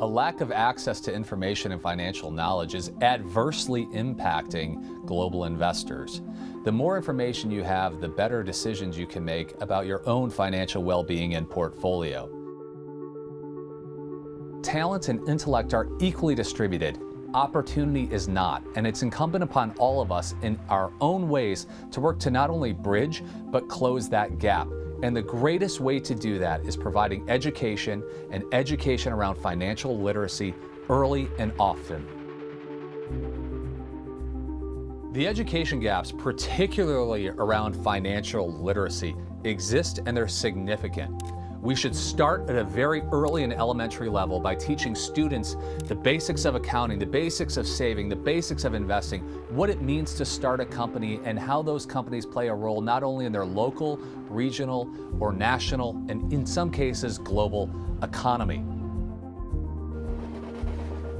A lack of access to information and financial knowledge is adversely impacting global investors. The more information you have, the better decisions you can make about your own financial well-being and portfolio. Talent and intellect are equally distributed. Opportunity is not, and it's incumbent upon all of us in our own ways to work to not only bridge, but close that gap. And the greatest way to do that is providing education and education around financial literacy early and often. The education gaps, particularly around financial literacy, exist and they're significant. We should start at a very early and elementary level by teaching students the basics of accounting, the basics of saving, the basics of investing, what it means to start a company, and how those companies play a role not only in their local, regional, or national, and in some cases, global economy.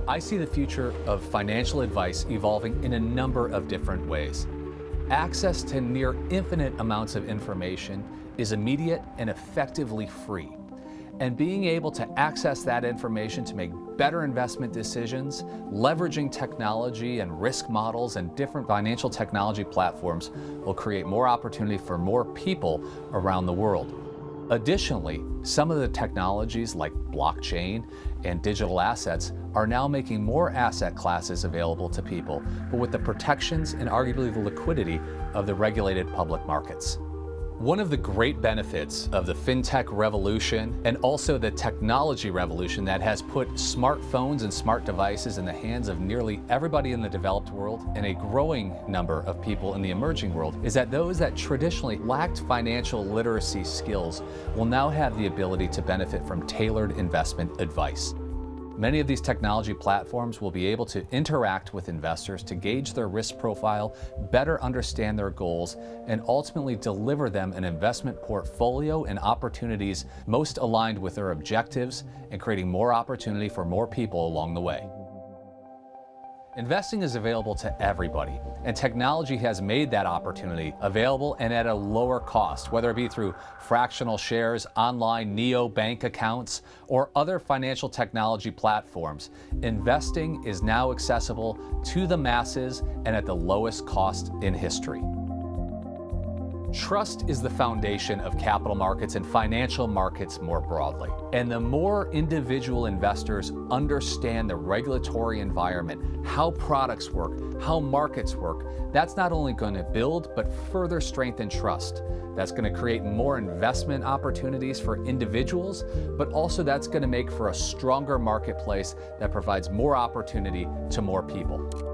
I see the future of financial advice evolving in a number of different ways. Access to near infinite amounts of information is immediate and effectively free. And being able to access that information to make better investment decisions, leveraging technology and risk models and different financial technology platforms will create more opportunity for more people around the world. Additionally, some of the technologies like blockchain and digital assets are now making more asset classes available to people, but with the protections and arguably the liquidity of the regulated public markets. One of the great benefits of the fintech revolution and also the technology revolution that has put smartphones and smart devices in the hands of nearly everybody in the developed world and a growing number of people in the emerging world is that those that traditionally lacked financial literacy skills will now have the ability to benefit from tailored investment advice. Many of these technology platforms will be able to interact with investors to gauge their risk profile, better understand their goals, and ultimately deliver them an investment portfolio and opportunities most aligned with their objectives and creating more opportunity for more people along the way. Investing is available to everybody, and technology has made that opportunity available and at a lower cost, whether it be through fractional shares, online neo bank accounts, or other financial technology platforms. Investing is now accessible to the masses and at the lowest cost in history. Trust is the foundation of capital markets and financial markets more broadly. And the more individual investors understand the regulatory environment, how products work, how markets work, that's not only going to build, but further strengthen trust. That's going to create more investment opportunities for individuals, but also that's going to make for a stronger marketplace that provides more opportunity to more people.